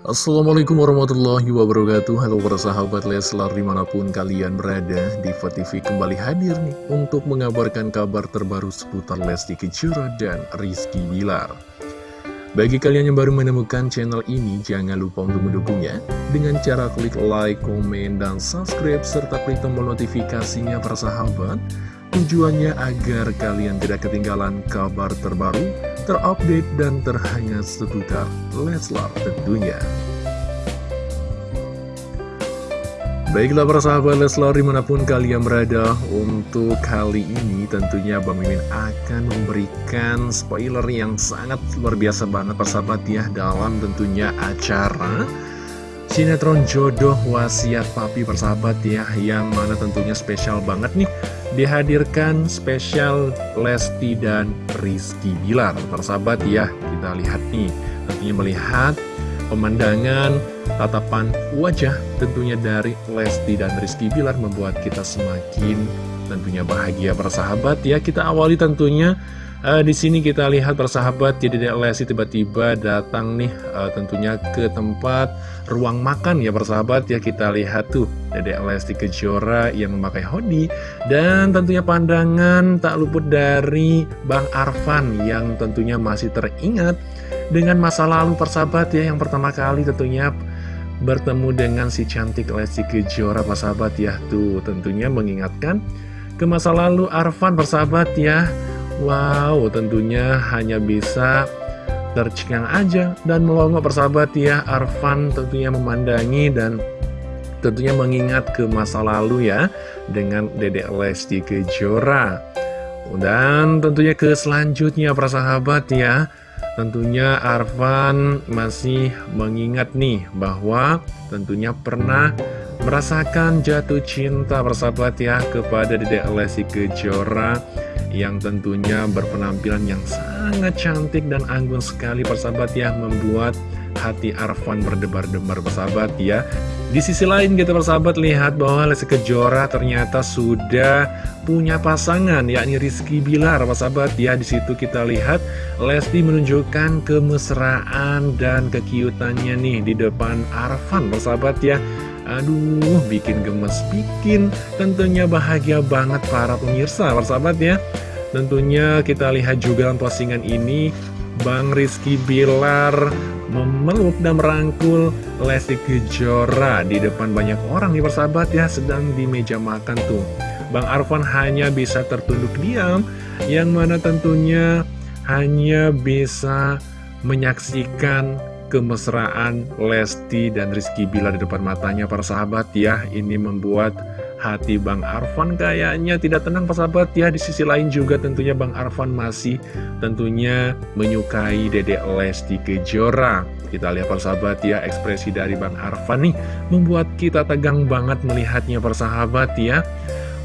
Assalamualaikum warahmatullahi wabarakatuh. Halo para sahabat Leslar di mana pun kalian berada Diva TV kembali hadir nih Untuk mengabarkan kabar terbaru seputar Lesti Kejora dan Rizky Bilar. Bagi kalian yang baru menemukan channel ini Jangan lupa untuk mendukungnya. Dengan cara klik like, komen, dan subscribe Serta klik tombol notifikasinya para sahabat Tujuannya agar kalian tidak ketinggalan kabar terbaru, terupdate, dan terhangat seputar Leslar tentunya. Baiklah para sahabat Leslar di mana pun kalian berada Untuk kali ini tentunya Bang Mimin akan memberikan spoiler yang sangat luar biasa banget persahabat ya Dalam tentunya acara Sinetron Jodoh Wasiat Papi persahabat ya Yang mana tentunya spesial banget nih Dihadirkan spesial Lesti dan Rizky Bilar. Persahabat ya kita lihat nih Tentunya melihat pemandangan tatapan wajah tentunya dari Lesti dan Rizky Bilar Membuat kita semakin tentunya bahagia. Persahabat ya Kita awali tentunya Uh, di sini kita lihat persahabat jadi Dedek Lesti tiba-tiba datang nih uh, tentunya ke tempat ruang makan ya persahabat ya kita lihat tuh Dedek Lesti Kejora yang memakai hoodie dan tentunya pandangan tak luput dari Bang Arfan yang tentunya masih teringat dengan masa lalu persahabat ya yang pertama kali tentunya bertemu dengan si cantik Lesti Kejora persahabat ya tuh tentunya mengingatkan ke masa lalu Arfan persahabat ya Wow, tentunya hanya bisa tercengang aja dan melongo persahabat ya Arfan tentunya memandangi dan tentunya mengingat ke masa lalu ya dengan Dedek Lesti Kejora. Dan tentunya ke selanjutnya persahabat ya tentunya Arfan masih mengingat nih bahwa tentunya pernah merasakan jatuh cinta persahabat ya kepada Dedek Lesti Kejora yang tentunya berpenampilan yang sangat cantik dan anggun sekali persahabat ya membuat hati Arfan berdebar-debar persahabat ya. Di sisi lain kita persahabat lihat bahwa Lesti Kejora ternyata sudah punya pasangan yakni Rizky Bilar persahabat ya. Di situ kita lihat Lesti menunjukkan kemesraan dan kekiutannya nih di depan Arfan persahabat ya Aduh, bikin gemes, bikin tentunya bahagia banget para pemirsa, persahabat ya. Tentunya kita lihat juga dalam postingan ini, Bang Rizky Bilar memeluk dan merangkul Lesti Kejora di depan banyak orang nih persahabat ya, sedang di meja makan tuh. Bang Arfan hanya bisa tertunduk diam, yang mana tentunya hanya bisa menyaksikan kemesraan Lesti dan Rizky Bila di depan matanya para sahabat ya. Ini membuat hati Bang Arfan kayaknya tidak tenang para sahabat ya. Di sisi lain juga tentunya Bang Arfan masih tentunya menyukai Dedek Lesti Kejora. Kita lihat para sahabat ya ekspresi dari Bang Arfan nih Membuat kita tegang banget melihatnya para sahabat ya.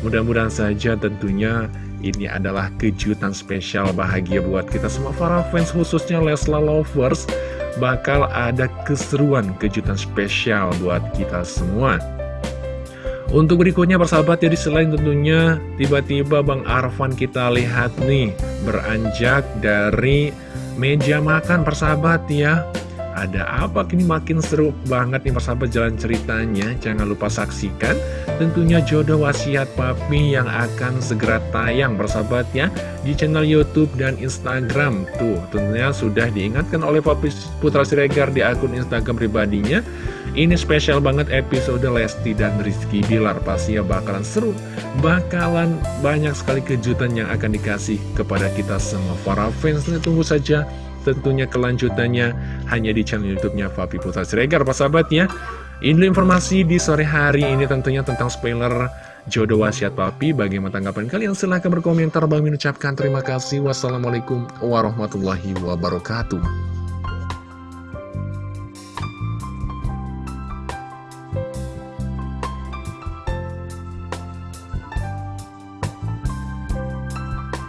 Mudah-mudahan saja tentunya ini adalah kejutan spesial bahagia buat kita semua para fans khususnya Lesla Lovers bakal ada keseruan kejutan spesial buat kita semua. Untuk berikutnya persahabat jadi selain tentunya tiba-tiba Bang Arfan kita lihat nih beranjak dari meja makan persahabat ya ada apa? Kini makin seru banget nih persahabat jalan ceritanya. Jangan lupa saksikan tentunya jodoh wasiat papi yang akan segera tayang persahabat ya Di channel Youtube dan Instagram. Tuh tentunya sudah diingatkan oleh Papi Putra Siregar di akun Instagram pribadinya. Ini spesial banget episode Lesti dan Rizky Bilar. Pastinya bakalan seru. Bakalan banyak sekali kejutan yang akan dikasih kepada kita semua. Para fans Tunggu saja tentunya kelanjutannya hanya di channel YouTube-nya Fabi Putra Siregar, Pak sahabat ya. Ini informasi di sore hari ini tentunya tentang spoiler jodoh wasiat papi. Bagaimana tanggapan kalian? Silahkan berkomentar. Bang mengucapkan terima kasih. Wassalamualaikum warahmatullahi wabarakatuh.